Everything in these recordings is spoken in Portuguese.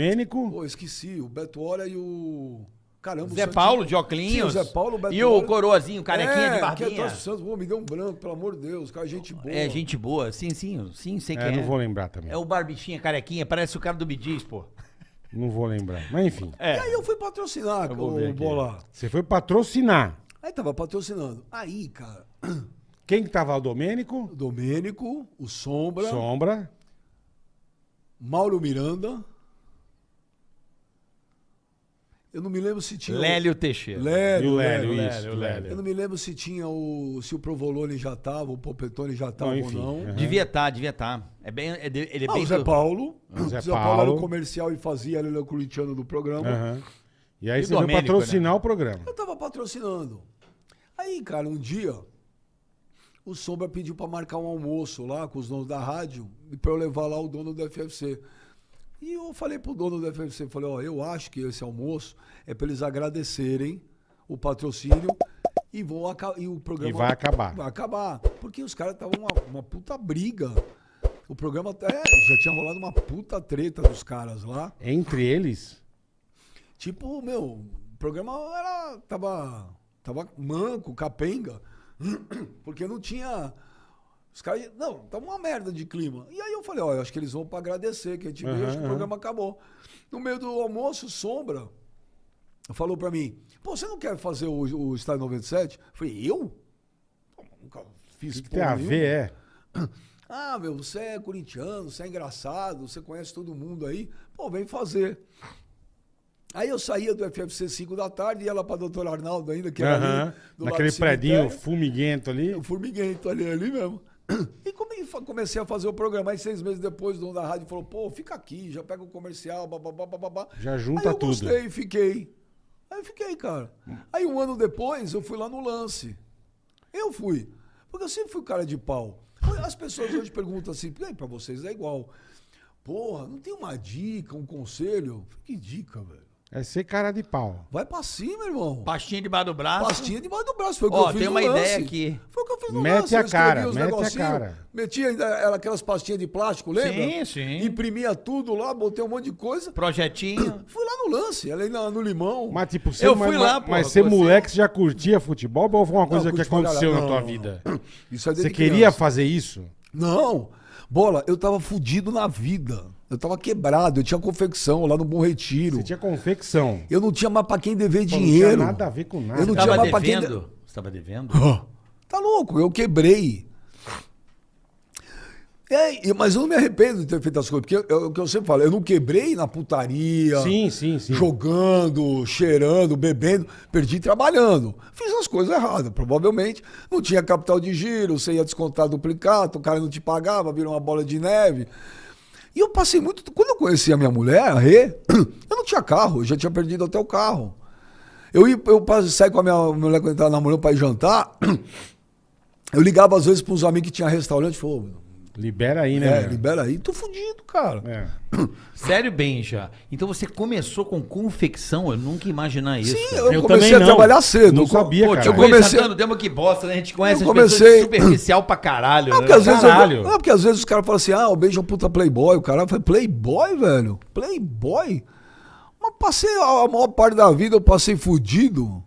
Domênico. Pô, esqueci. O Beto Hora e o. Caramba, o Zé Santos- Paulo, de Sim, o Oclinhos. Zé Paulo, o Beto E o coroazinho, carequinha é, de Que é barbinha. torce pro Santos. Pô, me deu um branco, pelo amor de Deus. Cara, gente boa. É, gente boa. Sim, sim, sim, sei É, quem é. não vou lembrar também. É o barbichinha, carequinha, parece o cara do Bidis, pô. Não vou lembrar. Mas enfim. É. E aí eu fui patrocinar Eu o aqui. Bola. Você foi patrocinar. Aí tava patrocinando. Aí, cara, Quem que tava? O Domênico? o Domênico, o Sombra, Sombra. Mauro Miranda. Eu não me lembro se tinha. o- Lélio Teixeira. Lélio, E o Lélio, Lélio. isso. Lélio, o Lélio. Eu não me lembro se tinha o. se o Provolone já tava, o Popetone já tava ou não. é. Devia estar, devia estar. É bem, é de- ele é Ah, bem o Zé do- Paulo. O Zé O Zé Paulo era o comercial e fazia, ele era o corintiano do programa. Aham. E aí E você foi Domênico, patrocinar o programa. Eu tava patrocinando. Aí, cara, um dia, o Sombra pediu pra marcar um almoço lá com os donos da rádio e pra eu levar lá o dono do FFC. E eu falei pro dono do FFC, falei, ó, eu acho que esse almoço é pra eles agradecerem o patrocínio e aca- e o programa E vai acabar. Vai acabar, porque os caras estavam uma, uma puta briga. O programa até já tinha rolado uma puta treta dos caras lá. Entre eles, Tipo, meu, o programa era. tava. tava manco, capenga. Porque não tinha. Os caras. Não, tava uma merda de clima. E aí eu falei, ó, eu acho que eles vão pra agradecer que a gente veio, Aham, acho que o aham. programa acabou. No meio do almoço, Sombra falou pra mim, pô, você não quer fazer o, o Estádio 97? Eu falei, eu? Nunca o fiz que, tem a ver, é? Ah, meu, você é corintiano, você é engraçado, você conhece todo mundo aí. Pô, vem fazer. Aí eu saía do FFC 5 da tarde, ia lá pra Doutor Arnaldo ainda, que era Aham. ali, do Naquele cemitério. fumiguento ali. O formiguento ali, ali mesmo. E comecei a fazer o programa. Aí seis meses depois, o dono da rádio falou, pô, fica aqui, já pega o comercial, bababá, bababá. Já junta Aí eu tudo. gostei, fiquei. Aí eu fiquei, cara. Aí um ano depois, eu fui lá no lance. Eu fui. Porque eu sempre fui cara de pau. As pessoas hoje perguntam assim, aí, pra vocês é igual. Porra, não tem uma dica, um conselho? Que dica, velho? É ser cara de pau. Vai pra cima, irmão. Pastinha debaixo do braço. Pastinha debaixo do braço. Foi o que Ó, eu fiz tem no uma lance. ideia aqui. Foi o que eu fiz no Mete lance. a cara, os mete a negocinhos, cara. Metia aquelas pastinhas de plástico, lembra? Sim, sim. Imprimia tudo lá, botei um monte de coisa. Projetinho. Fui lá no lance, ali na- no limão. Mas, tipo, você, Eu mas, fui lá, mas, pô, mas você. moleque, você já curtia futebol ou foi uma coisa Não, que aconteceu caralho. na tua Não, vida? Isso é Você queria fazer isso? Não. Bola, eu tava fudido na vida. Eu tava quebrado, eu tinha confecção lá no Bom Retiro. Você tinha confecção. Eu não tinha mais pra quem dever Pô, Não dinheiro. tinha nada a ver com nada. Eu não Tava tinha mais pra quem. devendo? Você tava devendo? Tá louco, eu quebrei. É, mas eu não me arrependo de ter feito as coisas, porque eu- o que eu sempre falo, eu não quebrei na putaria, Sim, sim, sim. jogando, cheirando, bebendo, perdi trabalhando. Fiz as coisas erradas, provavelmente. Não tinha capital de giro, você ia descontar duplicado, o cara não te pagava, virou uma bola de neve. E eu passei muito. Quando eu conheci a minha mulher, a Rê, eu não tinha carro, eu já tinha perdido até o carro. Eu, ia, eu saí com a minha mulher quando estava namorando para ir jantar. Eu ligava às vezes para uns amigos que tinha restaurante e falou: Libera aí, é, né? meu? libera aí, tô fudido, cara. É. Sério, Benja? Então você começou com confecção? Eu nunca ia imaginar isso. Sim, cara. eu, Eu comecei também a não. trabalhar cedo. Não Eu sabia, Pô, cara. Eu comecei... comecei- Santana, demos que bosta, né? A gente conhece Eu as pessoas comecei- superficial pra caralho. Não, né? porque às vezes, Caralho. eu, não, porque às vezes os caras falam assim: ah, o beijo é um puta playboy. O cara fala: playboy, velho? Playboy? Mas passei a maior parte da vida, eu passei fudido.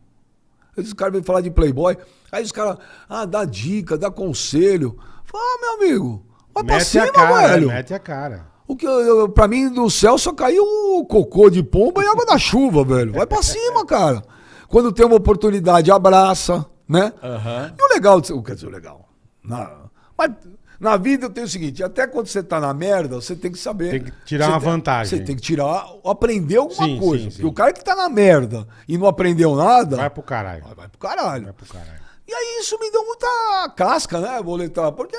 Aí os caras vêm falar de playboy. Aí os caras, ah, dá dica, dá conselho. Fala, ah, meu amigo, vai pra Mete cima, a cara, velho. mete a cara. O que pra mim, do céu só caiu o cocô de pomba e água da chuva, velho. Vai pra cima, cara. Quando tem uma oportunidade, abraça, né? Aham. E o legal, de ser- quer dizer, o legal. Na, mas na vida eu tenho o seguinte: até quando você tá na merda, você tem que saber. Tem que tirar uma tem- vantagem. Você tem que tirar, aprender alguma Sim, coisa. sim, Porque sim. o cara que tá na merda e não aprendeu nada, Vai pro caralho. vai, vai pro caralho. Vai pro caralho. E aí isso me deu muita casca, né, boletar? Porque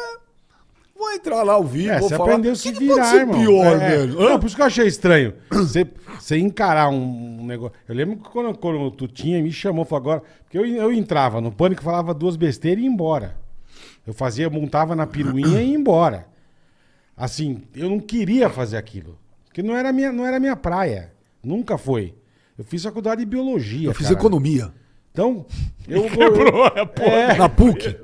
vou entrar lá ao vivo, É, vou você falar. aprendeu a "O se que que pode virar, ser irmão. pior, É, velho? Não, por isso que eu achei estranho. Você, você encarar um negócio. Eu lembro que quando, quando tu tinha, me chamou, falou agora. Porque eu, eu entrava no pânico, falava duas besteiras e ia embora. Eu fazia, montava na piruinha e ia embora. Assim, eu não queria fazer aquilo. Porque não era minha, não era minha praia. Nunca foi. Eu fiz faculdade de biologia. Eu fiz cara. economia. Então, eu. eu é, Na PUC.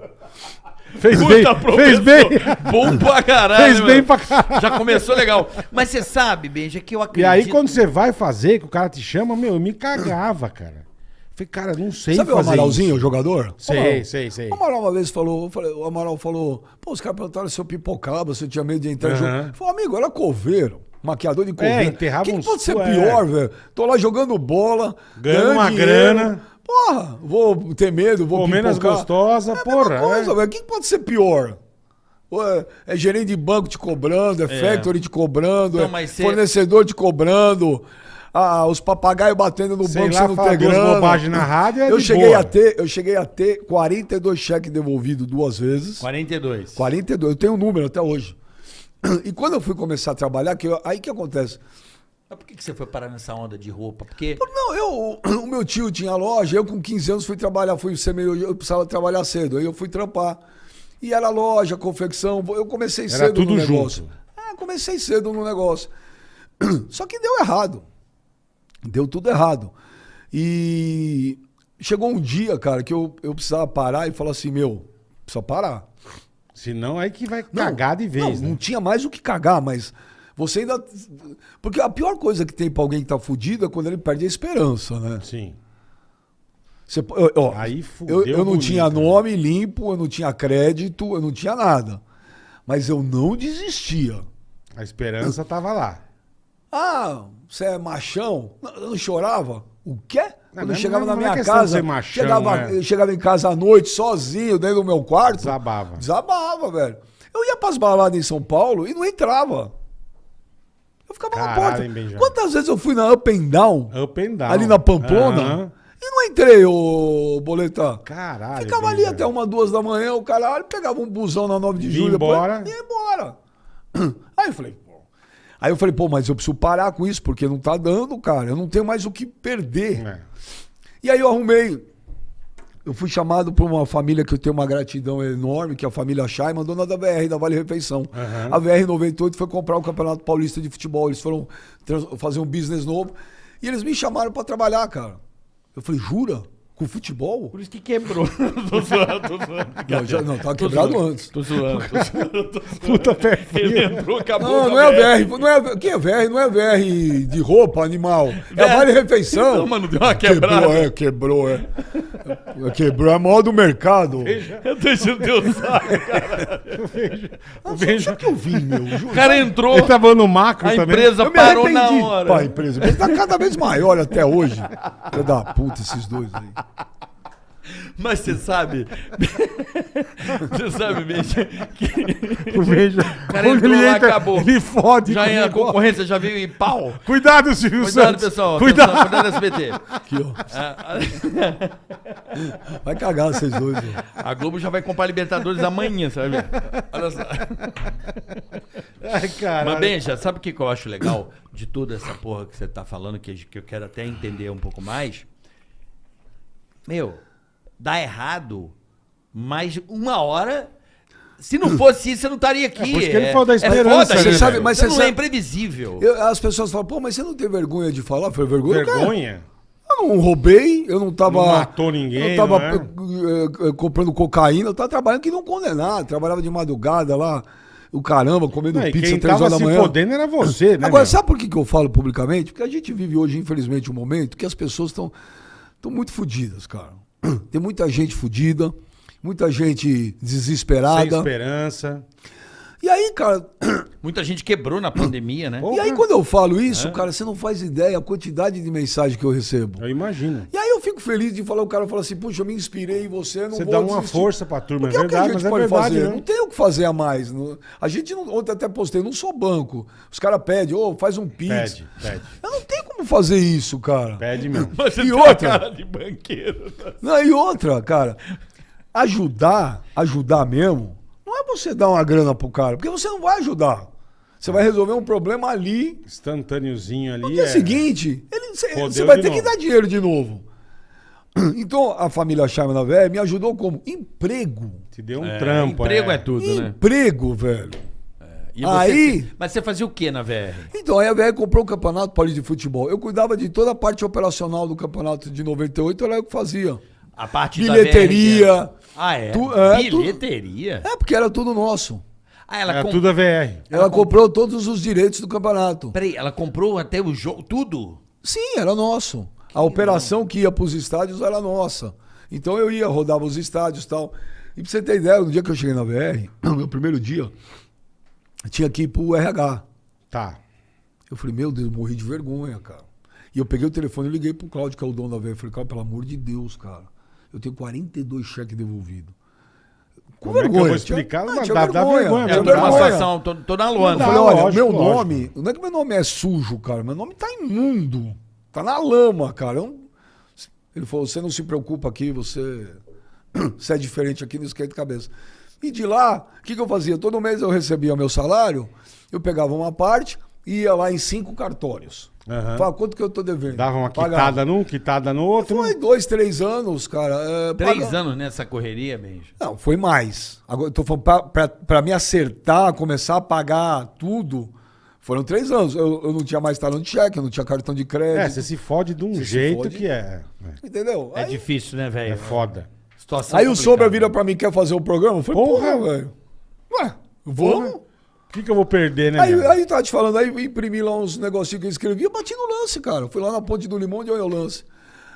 Fez Puta bem, professor. fez bem. Bom pra caralho. Fez bem mano. pra caralho. Já começou legal. Mas você sabe, Benja, que eu E acredito... aí, quando você vai fazer, que o cara te chama, meu, eu me cagava, cara. Falei, cara, não sei Sabe o Amaralzinho, isso. o jogador? Sei, Amaral. sei, sei. O Amaral uma vez falou, o Amaral falou, pô, os caras perguntaram se eu pipocava, se eu tinha medo de entrar em Aham. jogo. Falei, amigo, era coveiro, maquiador de coveiro. enterrava O que, que uns pode ser cu- é. pior, velho? Tô lá jogando bola, Ganhando uma dinheiro. grana. Porra, vou ter medo, vou Comendo as pipocar. gostosas, é porra, coisa, é. velho. O que, pode ser pior? É, é gerente de banco te cobrando, é, factory te cobrando, Não, é mas cê- fornecedor te cobrando, ah, os papagaios batendo no Sei banco lá, você não ter grana. na rádio, é eu de cheguei boa. a ter, eu cheguei a ter 42 cheques devolvidos duas vezes. 42. 42, eu tenho um número até hoje. E quando eu fui começar a trabalhar, que eu- aí que acontece? Mas por que que você foi parar nessa onda de roupa? Porque... Não, eu, o meu tio tinha loja, eu com 15 anos fui trabalhar, fui ser meio, eu precisava trabalhar cedo, aí eu fui trampar. E era loja, confecção, eu comecei Era cedo tudo no negócio. junto. É, comecei cedo no negócio. Só que deu errado. Deu tudo errado. E chegou um dia, cara, que eu, eu precisava parar e falar assim, meu, precisa parar. Senão aí que vai cagar de vez, não, né? não tinha mais o que cagar, mas você ainda. Porque a pior coisa que tem pra alguém que tá fudido é quando ele perde a esperança, né? Sim. Você, ó, ó, Aí fudeu eu, eu não bonito, tinha né? nome limpo, eu não tinha crédito, eu não tinha nada. Mas eu não desistia. A esperança tava lá. Ah, você é machão? Eu não chorava. O quê? Quando não eu é- chegava não na é minha de casa, ser machão, chegava, é. eu chegava em casa à noite, sozinho, dentro do meu quarto. Desabava. Desabava, velho. Eu ia pras baladas em São Paulo e não entrava. Eu ficava na Caralho, porta. hein? Quantas vezes eu fui na Up and Down, Up and down. ali na Pamplona, Aham. e não entrei, ô Boleta. Caralho. Ficava ali até uma, duas da manhã, o caralho, pegava um busão na 9 de julho. embora. Depois, ia embora. Aí eu falei, pô. Aí eu falei, pô, mas eu preciso parar com isso, porque não tá dando, cara. Eu não tenho mais o que perder. É. E aí eu arrumei. Eu fui chamado por uma família que eu tenho uma gratidão enorme, que é a família Scheiman, dona da VR, da Vale Refeição. Aham. A VR 98 foi comprar o Campeonato Paulista de Futebol. Eles foram fazer um business novo. E eles me chamaram pra trabalhar, cara. Eu falei, jura? Com futebol? Por isso que quebrou. tô zoando, tô zoando. Não, já, não tava Tô quebrado zoando, antes. Tô zoando, tô zoando. tô zoando. Puta pé frio. Ele entrou, acabou. Não, não é a VR. Não é, quem é VR? Não é VR de roupa, animal. É a Vale Refeição. Não, mano, deu uma quebrada. Quebrou, é, quebrou, é. Quebrou, é a maior do mercado. Eu tô enchendo teu saco, cara. O Benja... que eu vi, meu? O cara entrou, Ele tava no macro a também. empresa Eu me parou na hora. Pá, a empresa. Ele tá cada vez maior até hoje. Filho da puta, esses dois aí. Mas você sabe. você sabe mesmo que. O Benja... cara entrou lá, entra, acabou. Ele fode. Já em a concorrência já veio em pau. Cuidado, Silvio Cuidado, Santos. pessoal. Cuidado. Atenção, Cuidado, SBT. Aqui, ó. Vai cagar vocês dois, ó. A Globo já vai comprar Libertadores amanhã, sabe? Olha só. Ai, caralho. Mas, Benja, sabe o que, que eu acho legal de toda essa porra que você tá falando, que, que eu quero até entender um pouco mais? Meu, dá errado, mas uma hora. Se não fosse isso, você não estaria aqui. É por isso que ele falou da esperança, foda, né, gente. velho? Mas Você você não sabe- é imprevisível. Eu- as pessoas falam, pô, mas você não tem vergonha de falar? Eu falei, vergonha? cara. Vergonha? Eu não roubei, eu não tava. Não matou ninguém, Eu não tava não é? eh, eh, comprando cocaína, eu tava trabalhando que não condenado. Trabalhava de madrugada lá, o caramba, comendo Não, pizza quem três horas da se manhã. fodendo era você, né? Agora, meu? sabe por que, que eu falo publicamente? Porque a gente vive hoje, infelizmente, um momento que as pessoas estão muito fodidas, cara. Tem muita gente fodida, muita gente Sem desesperada. esperança. E aí, cara, Muita gente quebrou na pandemia, né? E aí quando eu falo isso, cara, você não faz ideia a quantidade de mensagem que eu recebo. Eu imagino. E aí eu fico feliz de falar, o cara fala assim, puxa, eu me inspirei em você, não Você vou dá uma desistir." força pra turma, é Porque é o que a verdade, gente mas é pode verdade, fazer. né? Não tem o que fazer a mais. A gente não. Ontem até postei, não sou banco. Os caras pedem, ô, faz um pix. Pede, pede. Eu não tenho como fazer isso, cara. Pede mesmo. Mas você E tem outra? a cara de banqueiro. Não, e outra, cara, ajudar, ajudar mesmo, não é você dar uma grana pro cara, porque você não vai ajudar. Você vai resolver um problema ali. Instantâneozinho ali. No dia é- seguinte, ele, você, Fodeu você vai ter que novo. dar dinheiro de novo. Então, a família Charme na Véia me ajudou como? Emprego. Te deu um trampo. Emprego é, tudo, né? Emprego, velho. E Aí- Mas você fazia o que na VR? Então, aí a VR comprou o Campeonato Paulista de Futebol. Eu cuidava de toda a parte operacional do campeonato de 98, era eu que fazia. A parte da bilheteria. VR. Ah, é? Tu- é, Bilheteria? É, porque era tudo nosso. Ah, ela, Era com- tudo a VR. Ela comprou todos os direitos do campeonato. Peraí, ela comprou até o jogo, tudo? Sim, era nosso. A operação que ia para os estádios era nossa. Então eu ia, rodava os estádios e tal. E pra você ter ideia, no dia que eu cheguei na VR, no meu primeiro dia, tinha que ir pro RH. Tá. Eu falei, meu Deus, eu morri de vergonha, cara. E eu peguei o telefone e liguei pro Cláudio, que é o dono da. Eu falei, Cláudio, pelo amor de Deus, cara. Eu tenho 42 cheques devoluvidos. Com Como é que eu vergonha. vou explicar? Tinha- Mas tinha dá- dá vergonha, É, Tinha tô numa vergonha. situação, tô, tô na Eu lona. falei, Não, olha, lógico, meu lógico. nome, não é que meu nome é sujo, cara, meu nome tá imundo. Tá na lama, cara. Eu não- Ele falou, você não se preocupa aqui, você, você é diferente aqui no esquenta de cabeça. E de lá, o que, que eu fazia? Todo mês eu recebia meu salário, eu pegava uma parte e ia lá em cinco cartórios. Aham. Falava, quanto que eu tô devendo? Dava uma Pagava. quitada num, quitada no outro. Foi dois, três anos, cara. é, Três paga- anos nessa correria, Benja. Não, foi mais. Agora, eu tô falando, pra, pra, pra me acertar, começar a pagar tudo, foram três anos. Eu, eu não tinha mais talão de cheque, eu não tinha cartão de crédito. É, você se fode de um Você jeito fode. que é. Entendeu? É aí, difícil, né, velho? É foda. Situação aí o complicada. Sobra vira pra mim, quer fazer o programa? Eu falei, Porra. porra, velho. Ué, vamos? O que, que eu vou perder, né? Aí, meu? aí tá te falando, aí eu imprimi lá uns negocinhos que eu escrevi, eu bati no lance, cara. Fui lá na Ponte do Limão de olha o lance.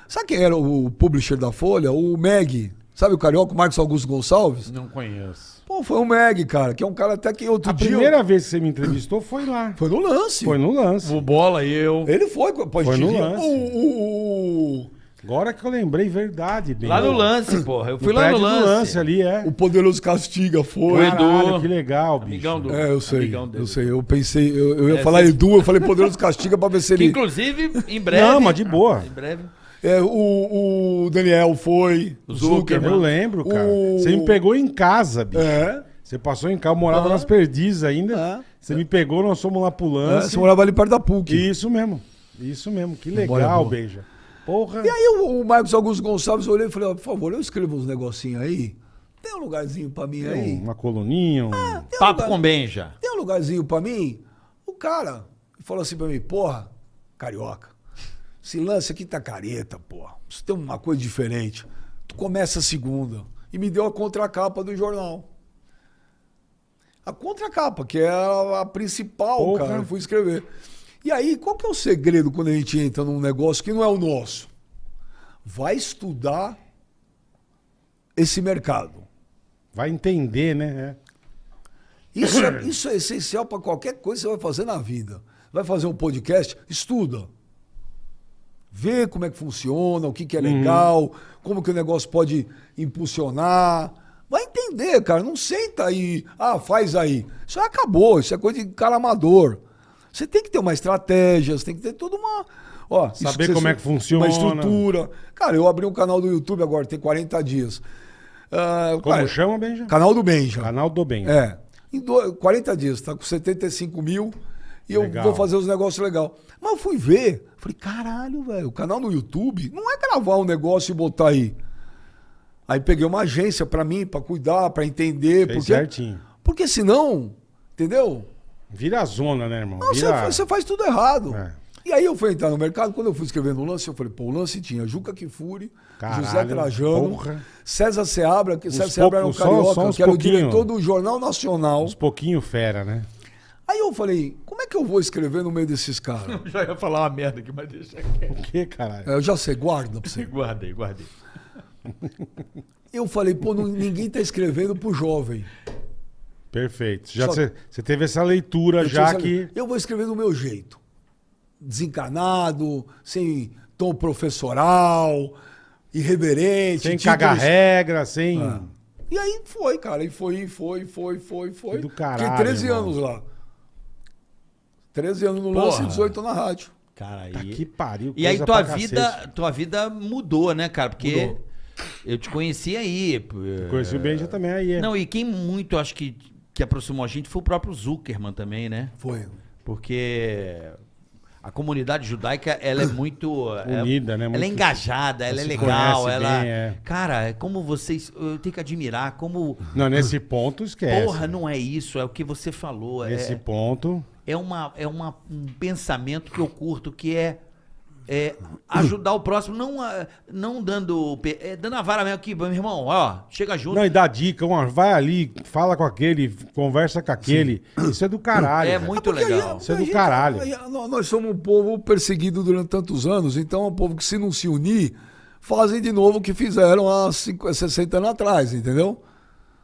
Sabe quem era o publisher da Folha? O Meg. Sabe o carioca, o Marcos Augusto Gonçalves? Não conheço. Pô, foi o Meg, cara, que é um cara até que outro A dia. primeira vez que você me entrevistou foi lá. Foi no lance. Foi no lance. O Bola e eu. Ele foi, pô, Foi no lance. O, o, o, Agora que eu lembrei, verdade. Bem. Lá no lance, porra. Eu No fui lá no lance. lance ali, é. o Poderoso Castiga O foi. Edu. Caralho, que legal, bicho. Amigão do. É, eu sei. amigão dele. Eu sei. Eu pensei, eu, eu ia É, falar você- Edu, eu falei Poderoso Castiga pra ver se Que, ele. inclusive, em breve. Não, mas de boa. Em breve. É, o, o Daniel foi. O Zuckerman. Eu lembro, cara. O- Você me pegou em casa, bicho. É. Você passou em casa, eu morava Aham. nas perdizes ainda. É. Você me pegou, nós fomos lá pro é lance. você morava ali perto da PUC. Isso mesmo. Isso mesmo. Que Memória legal, boa. Beija. Porra. E aí o, o Marcos Augusto Gonçalves olhei e falei, ó, por favor, eu escrevo uns negocinhos aí. Tem um lugarzinho pra mim aí? Uma coluninha, um... Tem um Papo lugar- com Benja. Tem um lugarzinho pra mim? O cara falou assim pra mim, porra, carioca, esse lance aqui tá careta, porra. Isso tem uma coisa diferente. Tu começa a segunda. E me deu a contracapa do jornal. A contracapa, que é a, a principal, Porra. cara. Eu fui escrever. E aí, qual que é o segredo quando a gente entra num negócio que não é o nosso? Vai estudar esse mercado. Vai entender, né? Isso é, isso é essencial para qualquer coisa que você vai fazer na vida. Vai fazer um podcast? Estuda. Vê como é que funciona, o que, que é legal, como que o negócio pode impulsionar. Vai entender, cara. Não senta aí, ah, faz aí. Isso acabou, isso é coisa de cara amador. Você tem que ter uma estratégia, você tem que ter toda uma. Ó, Saber como é que funciona. Uma estrutura. Cara, eu abri um canal do YouTube agora, tem 40 dias. Ah, Como cara, chama, Benja? Canal do Benja. Canal do Bem. É. Em do- 40 dias, tá com 75 mil e eu Legal. vou fazer os negócios legais. Mas eu fui ver, falei, caralho, velho, o canal no YouTube não é gravar um negócio e botar aí. Aí peguei uma agência pra mim, pra cuidar, pra entender. Fez Porque, certinho. porque senão, entendeu? Vira a zona, né, irmão? Não, você, Vira... faz- você faz tudo errado. É. E aí eu fui entrar no mercado, quando eu fui escrevendo o lance, eu falei, pô, o lance tinha Juca Kifuri, Caralho, José Trajano, porra. César Seabra, que Uns César Seabra era um só- carioca, só uns que era o diretor do Jornal Nacional. Uns pouquinho fera, né? Aí eu falei, como é que eu vou escrever no meio desses caras? Já ia falar uma merda aqui, mas deixa quieto. O que, caralho? Eu já sei, guarda pra você. Guardei, guardei. Eu falei, pô, não- ninguém tá escrevendo pro jovem. Perfeito. Já você você teve essa leitura Eu já que. Eu vou escrever do meu jeito. Desencanado, sem tom professoral, irreverente. Sem títulos- cagar regra, sem. Ah. E aí foi, cara. E foi, foi, foi, foi, foi. Do caralho, Fiquei 13 irmão. anos lá. 13 anos no Porra. lance e 18 na rádio. Cara, aí. Tá que pariu. E aí tua vida, cacete. tua vida mudou, né, cara? Porque Mudou. eu te conheci aí. Conheci o Benja também aí. é. Não, e quem muito acho que, que aproximou a gente foi o próprio Zuckerman também, né? Foi. Porque a comunidade judaica, ela é muito... é- Unida, né? Ela é Muito- engajada, ela é legal, ela... bem, é. Cara, é como vocês... Eu tenho que admirar como... Não, nesse ponto esquece. Porra, não é isso, é o que você falou. Nesse É, ponto. é, uma, é uma, um pensamento que eu curto, que é é, ajudar o próximo, não, ah, não dando, é, dando a vara mesmo aqui, meu irmão, ó, chega junto. Não, e dá dica, uma, vai ali, fala com aquele, conversa com aquele. Isso é do caralho. É velho. muito Porque legal. a- Isso é do gente- caralho. a- nós- Nós somos um povo perseguido durante tantos anos, então é um povo que se não se unir, fazem de novo o que fizeram há 50, 60 anos atrás, entendeu?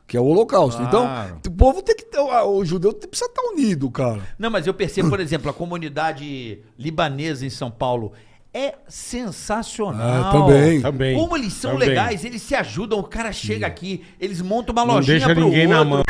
Que é o holocausto. Claro. Então, o povo tem que ter, o judeu precisa estar unido, cara. Não, mas eu percebo, por exemplo, a comunidade libanesa em São Paulo é sensacional. É, também. Também, Como eles são também. legais, eles se ajudam, o cara chega aqui, eles montam uma Não lojinha deixa pro ninguém na outro. mão.